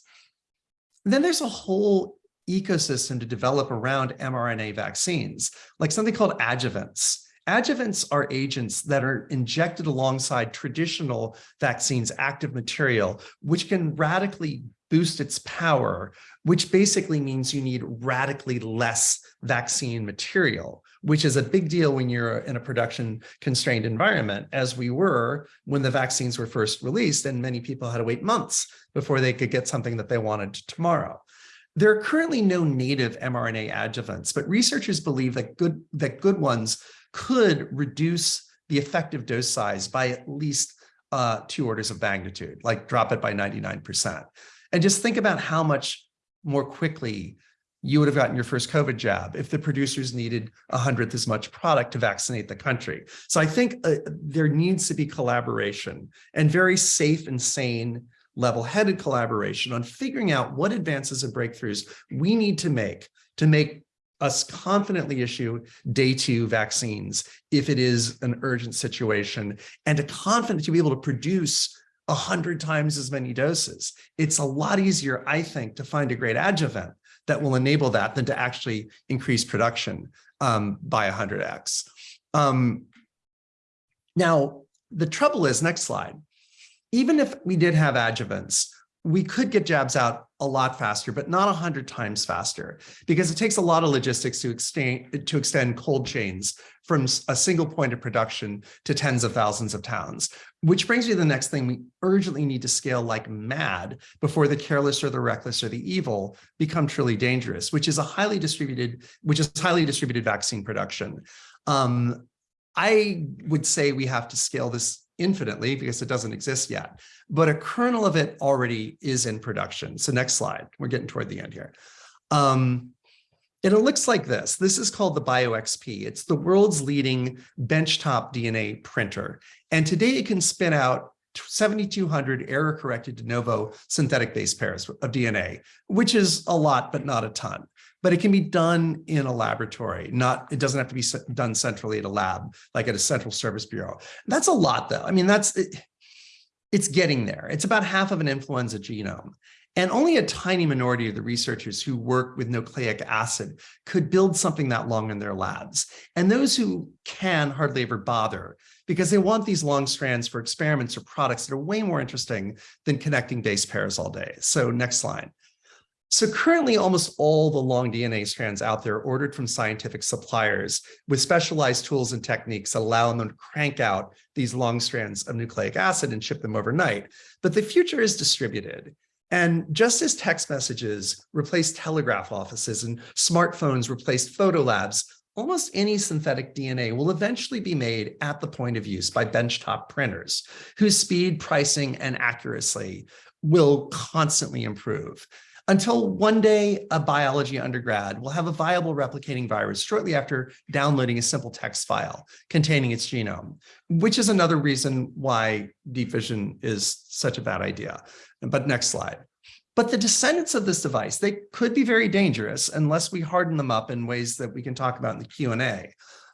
And then there's a whole ecosystem to develop around mRNA vaccines, like something called adjuvants. Adjuvants are agents that are injected alongside traditional vaccines active material, which can radically boost its power, which basically means you need radically less vaccine material, which is a big deal when you're in a production constrained environment, as we were when the vaccines were first released and many people had to wait months before they could get something that they wanted tomorrow. There are currently no native mRNA adjuvants, but researchers believe that good, that good ones could reduce the effective dose size by at least uh, two orders of magnitude, like drop it by 99%. And just think about how much more quickly you would have gotten your first COVID jab if the producers needed a hundredth as much product to vaccinate the country. So I think uh, there needs to be collaboration and very safe and sane level-headed collaboration on figuring out what advances and breakthroughs we need to make to make us confidently issue day two vaccines if it is an urgent situation and to confident to be able to produce a hundred times as many doses. It's a lot easier, I think, to find a great adjuvant that will enable that than to actually increase production um, by 100x. Um, now, the trouble is, next slide, even if we did have adjuvants, we could get jabs out a lot faster, but not 100 times faster, because it takes a lot of logistics to extend, to extend cold chains from a single point of production to tens of thousands of towns. Which brings me to the next thing we urgently need to scale like mad before the careless or the reckless or the evil become truly dangerous, which is a highly distributed, which is highly distributed vaccine production. Um, I would say we have to scale this infinitely because it doesn't exist yet, but a kernel of it already is in production. So next slide, we're getting toward the end here. Um, and it looks like this. This is called the BioXP. It's the world's leading benchtop DNA printer. And today it can spin out 7,200 error-corrected de novo synthetic base pairs of DNA, which is a lot, but not a ton. But it can be done in a laboratory, not, it doesn't have to be done centrally at a lab, like at a central service bureau. That's a lot though. I mean, that's, it, it's getting there. It's about half of an influenza genome. And only a tiny minority of the researchers who work with nucleic acid could build something that long in their labs. And those who can hardly ever bother because they want these long strands for experiments or products that are way more interesting than connecting base pairs all day. So next slide. So currently almost all the long DNA strands out there are ordered from scientific suppliers with specialized tools and techniques that allow them to crank out these long strands of nucleic acid and ship them overnight. But the future is distributed. And just as text messages replaced telegraph offices and smartphones replaced photo labs, almost any synthetic DNA will eventually be made at the point of use by benchtop printers, whose speed, pricing, and accuracy will constantly improve. Until one day, a biology undergrad will have a viable replicating virus shortly after downloading a simple text file containing its genome, which is another reason why deep vision is such a bad idea. But next slide. But the descendants of this device, they could be very dangerous unless we harden them up in ways that we can talk about in the Q&A.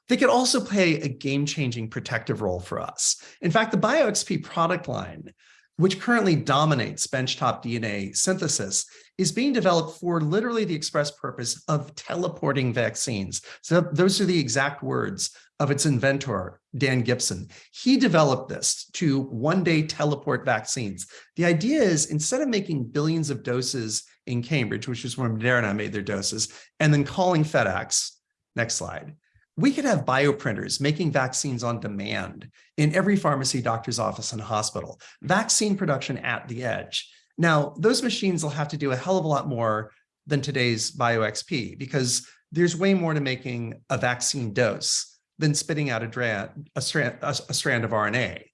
They could also play a game-changing protective role for us. In fact, the BioXP product line, which currently dominates benchtop DNA synthesis, is being developed for literally the express purpose of teleporting vaccines. So those are the exact words of its inventor, Dan Gibson. He developed this to one day teleport vaccines. The idea is instead of making billions of doses in Cambridge, which is where Moderna made their doses, and then calling FedEx, next slide, we could have bioprinters making vaccines on demand in every pharmacy, doctor's office, and hospital, vaccine production at the edge. Now, those machines will have to do a hell of a lot more than today's BioXP because there's way more to making a vaccine dose than spitting out a, a, strand, a, a strand of RNA.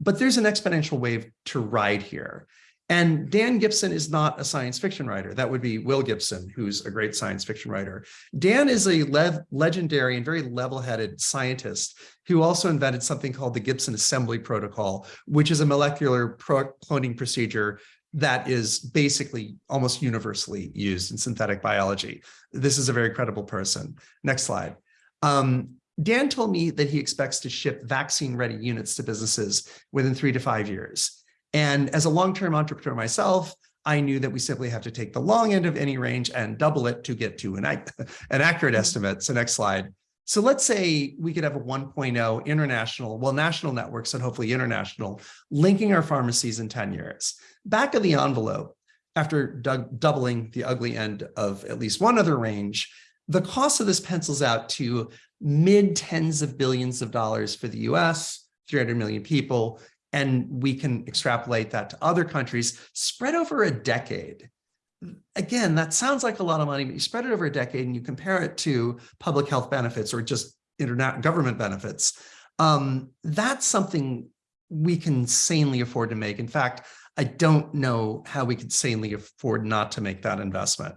But there's an exponential wave to ride here. And Dan Gibson is not a science fiction writer. That would be Will Gibson, who's a great science fiction writer. Dan is a le legendary and very level-headed scientist who also invented something called the Gibson Assembly Protocol, which is a molecular pro cloning procedure that is basically almost universally used in synthetic biology. This is a very credible person. Next slide. Um, Dan told me that he expects to ship vaccine-ready units to businesses within three to five years. And as a long-term entrepreneur myself, I knew that we simply have to take the long end of any range and double it to get to an, an accurate mm-hmm. estimate. So next slide. So let's say we could have a 1.0 international, well, national networks and hopefully international, linking our pharmacies in 10 years. Back of the envelope, after doubling the ugly end of at least one other range, the cost of this pencils out to mid tens of billions of dollars for the US, 300 million people, and we can extrapolate that to other countries spread over a decade again, that sounds like a lot of money, but you spread it over a decade and you compare it to public health benefits or just internet government benefits. Um, that's something we can sanely afford to make. In fact, I don't know how we could sanely afford not to make that investment.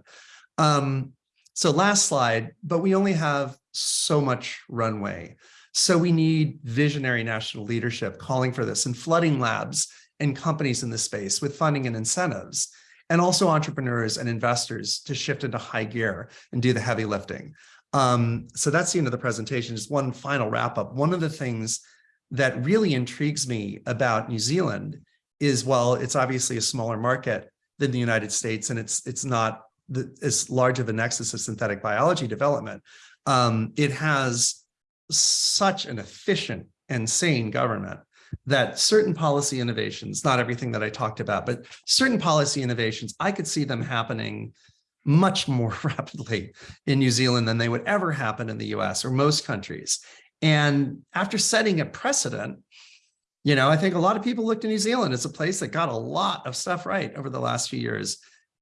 Um, so last slide, but we only have so much runway. So we need visionary national leadership calling for this and flooding labs and companies in the space with funding and incentives and also entrepreneurs and investors to shift into high gear and do the heavy lifting. Um, so that's the end of the presentation. Just one final wrap up. One of the things that really intrigues me about New Zealand is, well, it's obviously a smaller market than the United States, and it's it's not the, as large of a nexus of synthetic biology development. Um, it has such an efficient and sane government that certain policy innovations, not everything that I talked about, but certain policy innovations, I could see them happening much more rapidly in New Zealand than they would ever happen in the US or most countries. And after setting a precedent, you know, I think a lot of people look to New Zealand as a place that got a lot of stuff right over the last few years.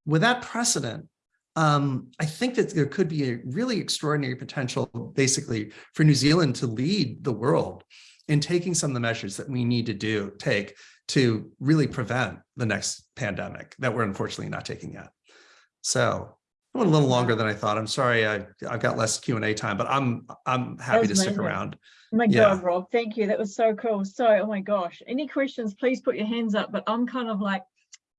With that precedent, um, I think that there could be a really extraordinary potential, basically, for New Zealand to lead the world in taking some of the measures that we need to do, take to really prevent the next pandemic that we're unfortunately not taking yet. So I went a little longer than I thought. I'm sorry, I, I've got less Q and A time, but I'm, I'm happy to stick around. Oh my Yeah. God, Rob, thank you. That was so cool. So, oh my gosh, any questions, please put your hands up. But I'm kind of like,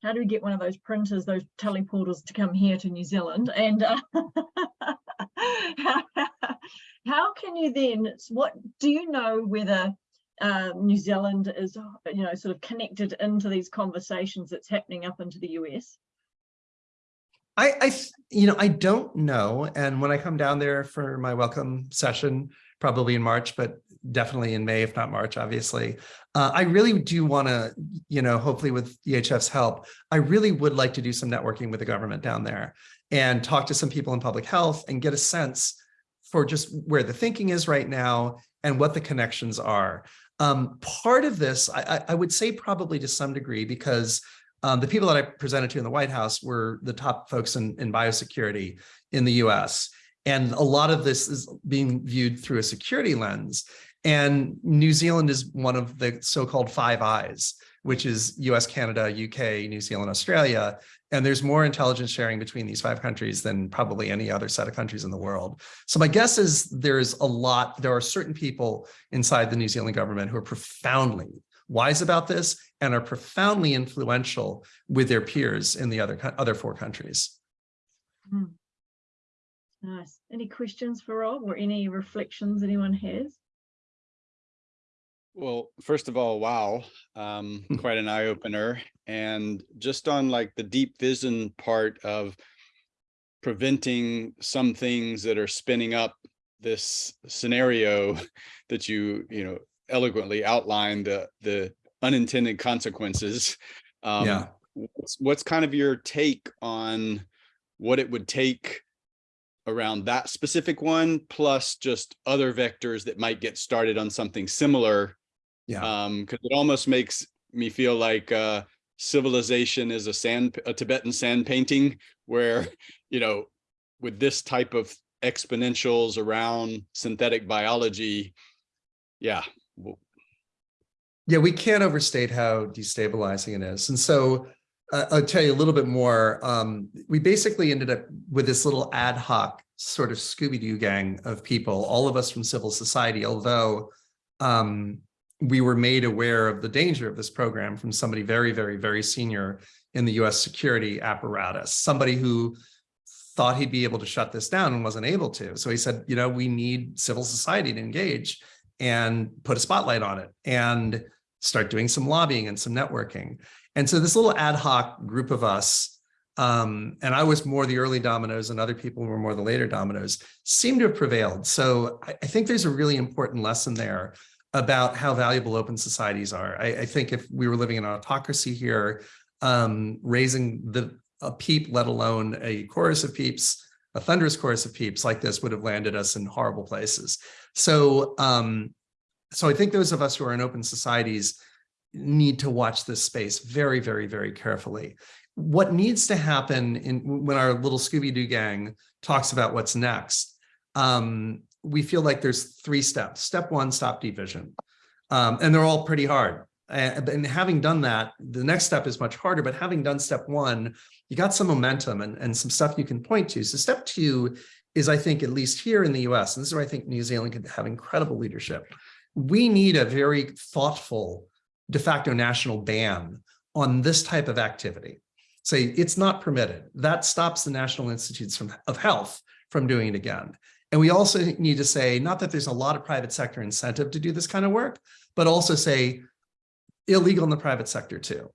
how do we get one of those printers, those teleporters to come here to New Zealand? And uh, how, can you then, what, do you know whether uh, New Zealand is, you know, sort of connected into these conversations that's happening up into the US? I, I, you know, I don't know. And when I come down there for my welcome session, probably in March, but definitely in May, if not March, obviously, uh, I really do want to, you know, hopefully with EHF's help, I really would like to do some networking with the government down there and talk to some people in public health and get a sense for just where the thinking is right now and what the connections are. Um, part of this, I, I- would say probably to some degree, because um, the people that I presented to in the White House were the top folks in, in biosecurity in the US. And a lot of this is being viewed through a security lens. And New Zealand is one of the so-called five eyes, which is US, Canada, UK, New Zealand, Australia. And there's more intelligence sharing between these five countries than probably any other set of countries in the world. So my guess is there's a lot, there are certain people inside the New Zealand government who are profoundly wise about this and are profoundly influential with their peers in the other other four countries. Hmm. Nice. Any questions for Rob or any reflections anyone has? Well, first of all, wow, um, Hmm. quite an eye opener. And just on like the deep vision part of preventing some things that are spinning up this scenario that you, you know, eloquently outlined, the, the unintended consequences. Um, Yeah. What's, what's kind of your take on what it would take around that specific one, plus just other vectors that might get started on something similar Yeah. um because it almost makes me feel like uh civilization is a sand a tibetan sand painting where you know with this type of exponentials around synthetic biology yeah Yeah, we can't overstate how destabilizing it is. And so uh, I'll tell you a little bit more. Um, we basically ended up with this little ad hoc sort of Scooby-Doo gang of people, all of us from civil society, although um, we were made aware of the danger of this program from somebody very, very, very senior in the US security apparatus, somebody who thought he'd be able to shut this down and wasn't able to. So he said, you know, we need civil society to engage and put a spotlight on it and start doing some lobbying and some networking. And so this little ad hoc group of us, um, and I was more the early dominoes and other people were more the later dominoes, seem to have prevailed. So I, I think there's a really important lesson there about how valuable open societies are. I, I think if we were living in an autocracy here, um, raising the a peep, let alone a chorus of peeps, a thunderous chorus of peeps like this would have landed us in horrible places. So, um, so I think those of us who are in open societies need to watch this space very, very, very carefully. What needs to happen in when our little Scooby-Doo gang talks about what's next, um, we feel like there's three steps. Step one, stop division. Um, and they're all pretty hard. And, and having done that, the next step is much harder, but having done step one, you got some momentum and, and some stuff you can point to. So step two is, I think, at least here in the US, and this is where I think New Zealand could have incredible leadership. We need a very thoughtful de facto national ban on this type of activity. Say it's not permitted. That stops the National Institutes from, of Health from doing it again. And we also need to say, not that there's a lot of private sector incentive to do this kind of work, but also say illegal in the private sector too.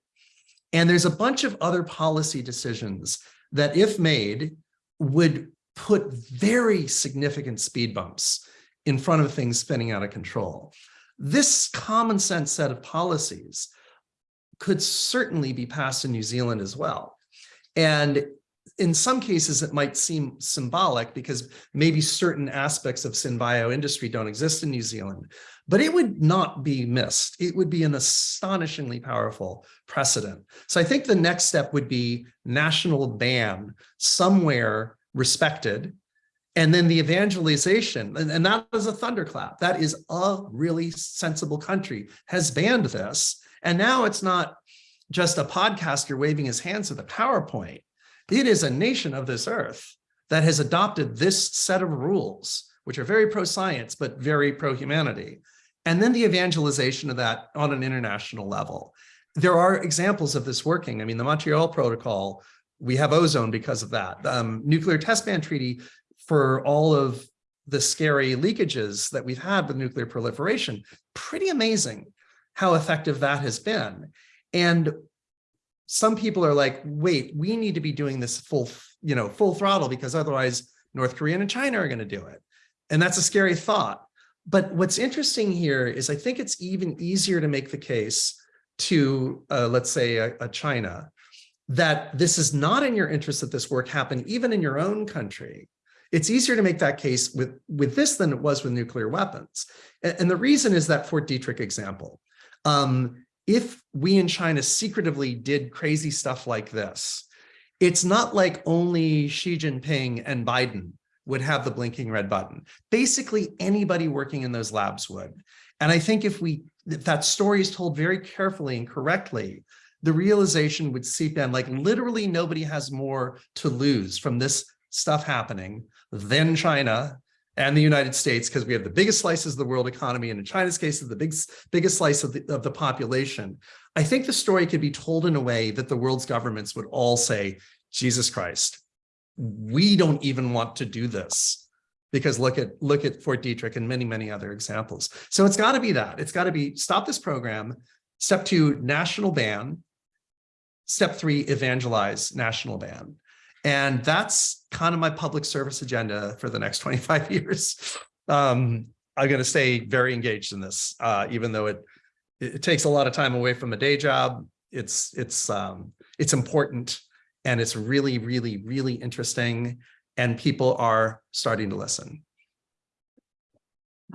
And there's a bunch of other policy decisions that if made would put very significant speed bumps in front of things spinning out of control. This common sense set of policies could certainly be passed in New Zealand as well. And in some cases, it might seem symbolic because maybe certain aspects of synbio industry don't exist in New Zealand, but it would not be missed. It would be an astonishingly powerful precedent. So I think the next step would be national ban somewhere respected and then the evangelization, and, and that is a thunderclap. That is a really sensible country has banned this. And now it's not just a podcaster waving his hands at the PowerPoint. It is a nation of this earth that has adopted this set of rules, which are very pro-science, but very pro-humanity. And then the evangelization of that on an international level. There are examples of this working. I mean, the Montreal Protocol, we have ozone because of that. Um, nuclear test ban treaty for all of the scary leakages that we've had with nuclear proliferation, pretty amazing how effective that has been. And some people are like, wait, we need to be doing this full, you know, full throttle because otherwise North Korea and China are going to do it. And that's a scary thought. But what's interesting here is I think it's even easier to make the case to, uh, let's say, a, a China, that this is not in your interest that this work happen even in your own country. It's easier to make that case with, with this than it was with nuclear weapons. And, and the reason is that Fort Detrick example. Um, if we in China secretively did crazy stuff like this, it's not like only Xi Jinping and Biden would have the blinking red button. Basically, anybody working in those labs would. And I think if we if that story is told very carefully and correctly, the realization would seep in like literally nobody has more to lose from this stuff happening than China and the United States, because we have the biggest slices of the world economy, and in China's case, the biggest, biggest slice of the, of the population. I think the story could be told in a way that the world's governments would all say, Jesus Christ, we don't even want to do this because look at look at Fort Detrick and many, many other examples. So it's got to be that. It's got to be stop this program. Step two, national ban. Step three, evangelize national ban. And that's kind of my public service agenda for the next 25 years. Um, I'm going to stay very engaged in this, uh, even though it, it takes a lot of time away from a day job. It's, it's, um, it's important and it's really, really, really interesting. And people are starting to listen.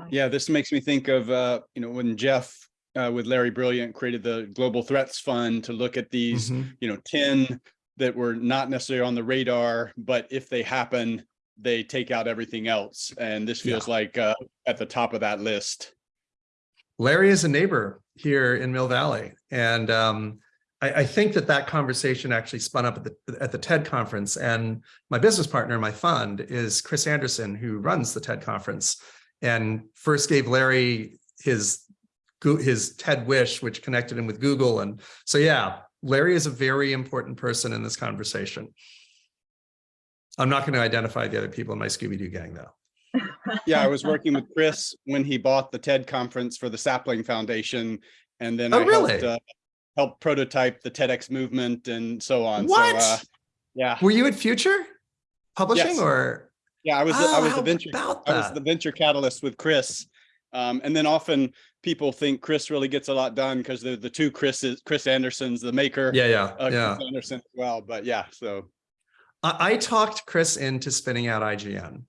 Yeah, this makes me think of, uh, you know, when Jeff uh, with Larry Brilliant created the Global Threats Fund to look at these, Mhm. you know, 10 that were not necessarily on the radar, but if they happen, they take out everything else. And this feels like uh, at the top of that list. Larry is a neighbor here in Mill Valley. And um, I, I think that that conversation actually spun up at the, at the TED conference. And my business partner my fund is Chris Anderson, who runs the TED conference and first gave Larry his his TED Wish, which connected him with Google. And so, yeah, Larry is a very important person in this conversation. I'm not going to identify the other people in my Scooby-Doo gang, though. Yeah, I was working with Chris when he bought the TED conference for the Sapling Foundation. And then Oh, I helped, really? uh, helped prototype the TEDx movement and so on. So, What? uh, Yeah, Were you at Future Publishing Yes. or? yeah, I was, the- I Oh, was the venture, I was the venture catalyst with Chris. Um, and then often people think Chris really gets a lot done because they're the two Chris's, Chris Andersons, the maker. Yeah, yeah, uh, yeah. Chris Anderson as well, but yeah, so. I, I talked Chris into spinning out IGN.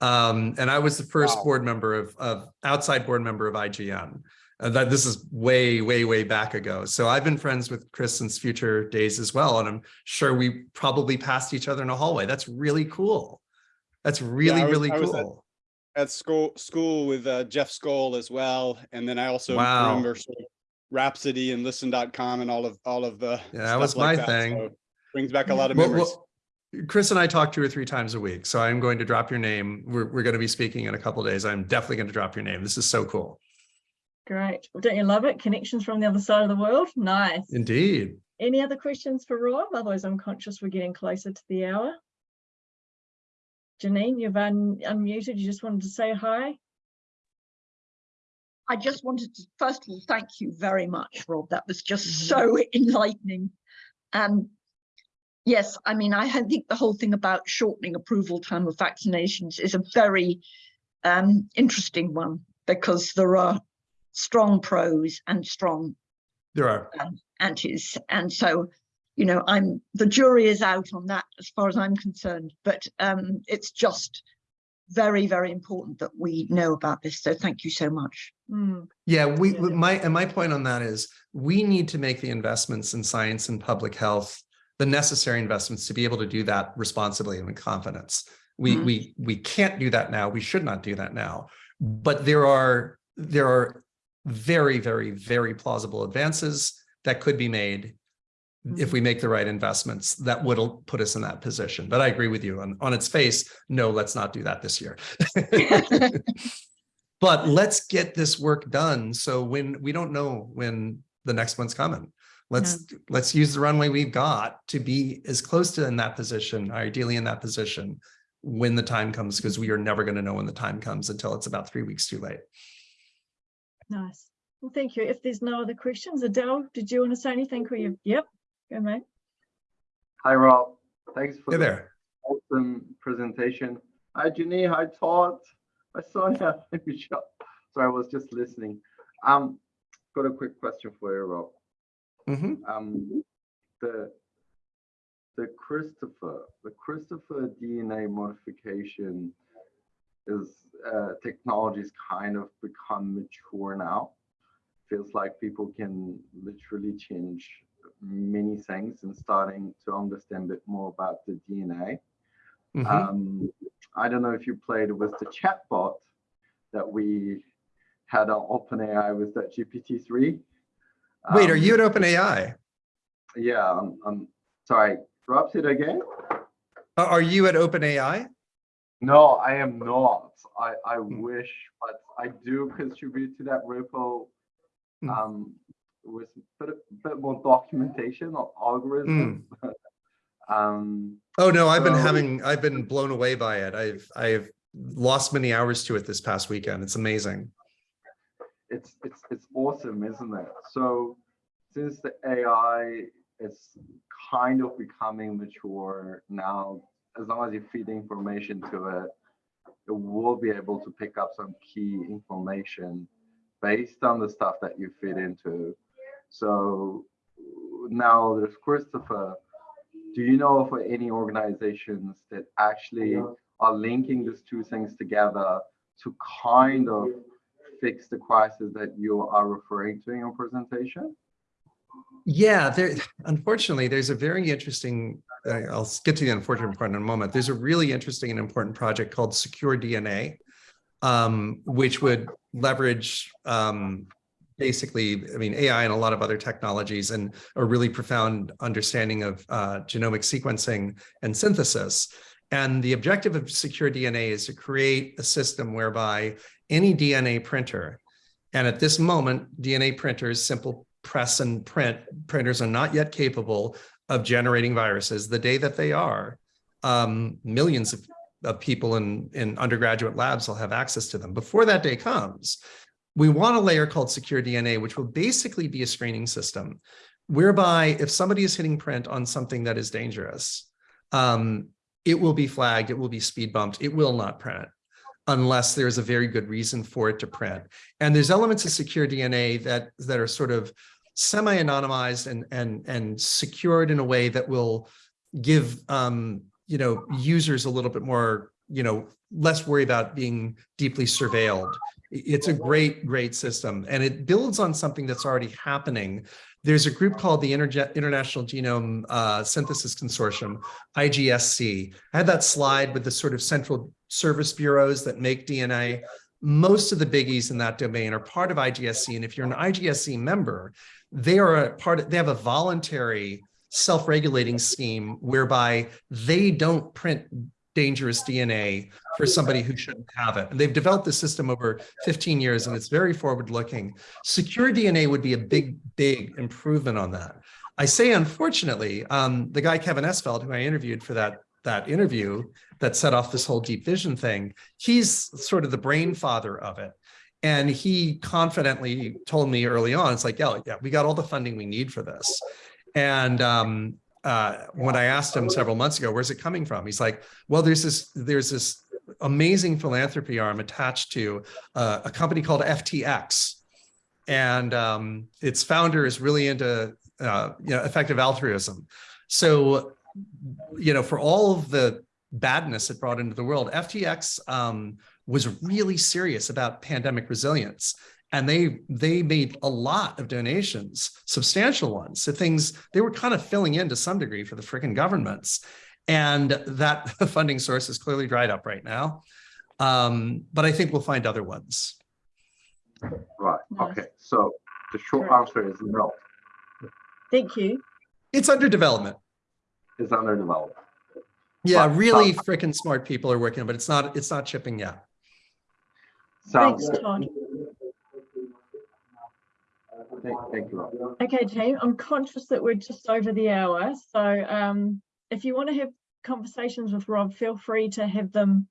Um, and I was the first Wow. board member of, of outside board member of IGN. Uh, that this is way, way, way back ago. So I've been friends with Chris since future days as well. And I'm sure we probably passed each other in a hallway. That's really cool. That's really, I was- really I was at- cool. At school, school with uh, Jeff Skoll as well. And then I also Wow. remember sort of Rhapsody and listen.com and all of, all of the. Yeah, that was like my that. thing. So Brings back a lot of Well, memories. well, Chris and I talk two or three times a week. So I'm going to drop your name. We're, we're going to be speaking in a couple of days. I'm definitely going to drop your name. This is so cool. Great. Well, don't you love it? Connections from the other side of the world. Nice. Indeed. Any other questions for Rob? Otherwise, I'm conscious we're getting closer to the hour. Janine, you've un unmuted. You just wanted to say hi. I just wanted to, first of all, thank you very much, Rob. That was just Mhm. so enlightening. Um, yes, I mean, I think the whole thing about shortening approval time of vaccinations is a very um, interesting one because there are strong pros and strong There are. antis. And so, you know, I'm the jury is out on that as far as I'm concerned, but um, it's just very, very important that we know about this. So thank you so much. Mm, Yeah, we, my, and my point on that is, we need to make the investments in science and public health, the necessary investments to be able to do that responsibly and with confidence. We, Mhm. we, we can't do that now. We should not do that now. But there are, there are very, very, very plausible advances that could be made if Mhm. we make the right investments, that would put us in that position. But I agree with you on, on its face, no, let's not do that this year. But let's get this work done. So when we don't know when the next one's coming. Let's, let's use the runway we've got to be as close to in that position, ideally in that position when the time comes, because we are never going to know when the time comes until it's about three weeks too late. nice. Well, thank you. If there's no other questions, Adele, did you want to say anything? Or you, yep, go mate. Hi, Rob. Thanks for Hey the there. awesome presentation. Hi, Ginny. Hi, Todd. Hi, Sonia. Hi, Michelle. Sorry, I was just listening. Um, got a quick question for you, Rob. Mhm. Um, the the CRISPR, the CRISPR DNA modification is uh, technology's kind of become mature now. Feels like people can literally change many things and starting to understand a bit more about the DNA. Mhm. Um, I don't know if you played with the chatbot that we had on OpenAI with that GPT-3. Wait, are Um, you at OpenAI? Yeah, I'm, I'm sorry. Say it again. Are are you at OpenAI? No, I am not. I, I Hmm. wish, but I do contribute to that repo Hmm. um, with a bit, bit more documentation or algorithms. um, Oh, no, I've been having, I've been blown away by it. I've, I've lost many hours to it this past weekend. It's amazing. it's it's it's awesome, isn't it? So since the AI is kind of becoming mature now, as long as you feed information to it, it will be able to pick up some key information based on the stuff that you feed into. So now there's CRISPR. Do you know of any organizations that actually are linking these two things together to kind of fix the crisis that you are referring to in your presentation? Yeah, there, unfortunately, there's a very interesting, uh, I'll get to the unfortunate part in a moment. There's a really interesting and important project called Secure DNA, um, which would leverage um, basically, I mean, AI and a lot of other technologies and a really profound understanding of uh, genomic sequencing and synthesis. And the objective of Secure DNA is to create a system whereby any DNA printer, and at this moment, DNA printers, simple press and print printers are not yet capable of generating viruses. The day that they are, um, millions of, of people in, in undergraduate labs will have access to them. Before that day comes, we want a layer called secure DNA, which will basically be a screening system whereby if somebody is hitting print on something that is dangerous, um, it will be flagged, it will be speed bumped, it will not print unless there's a very good reason for it to print. And there's elements of secure DNA that, that are sort of semi-anonymized and, and, and secured in a way that will give, um, you know, users a little bit more, you know, less worry about being deeply surveilled. It's a great, great system and it builds on something that's already happening. There's a group called the International Genome uh, Synthesis Consortium, IGSC. I had that slide with the sort of central service bureaus that make DNA. Most of the biggies in that domain are part of IGSC. And if you're an IGSC member, they are a part of, they have a voluntary self-regulating scheme whereby they don't print dangerous DNA for somebody who shouldn't have it. And they've developed this system over 15 years and it's very forward looking. Secure DNA would be a big, big improvement on that. I say, unfortunately, um, the guy, Kevin Esvelt, who I interviewed for that, that interview that set off this whole deep vision thing, he's sort of the brain father of it. And he confidently told me early on, it's like, yeah, yeah, we got all the funding we need for this. And um, uh, when I asked him several months ago, where's it coming from? He's like, well, there's this, there's this amazing philanthropy arm attached to uh, a company called FTX. and um, its founder is really into uh, you know effective altruism. So, you know, for all of the badness it brought into the world, FTX um, was really serious about pandemic resilience. And they they made a lot of donations, substantial ones, to things they were kind of filling in to some degree for the freaking governments. And that funding source is clearly dried up right now. Um, but I think we'll find other ones. Right, okay, so the short Great. answer is no, Thank you. It's under development. it's under development. Yeah, But- really freaking smart people are working, but it's not it's not shipping yet. Sounds Thanks, good. Todd. Thank, thank you. Rob. Okay, team, I'm conscious that we're just over the hour. So um, if you want to have conversations with Rob, feel free to have them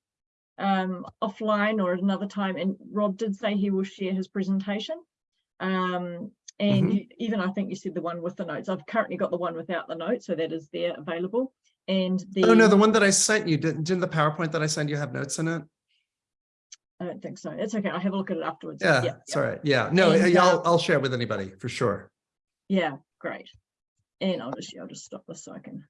um, offline or at another time. And Rob did say he will share his presentation. Um, and Mhm. you, even I think you said the one with the notes. I've currently got the one without the notes, so that is there available. And the Oh no, the one that I sent you, didn't, didn't the PowerPoint that I sent you have notes in it? I don't think so. It's okay. I'll have a look at it afterwards. Yeah, it's all right. Yeah, no, And, I'll, uh, I'll share with anybody for sure. Yeah, great. And I'll just, I'll just stop this so I can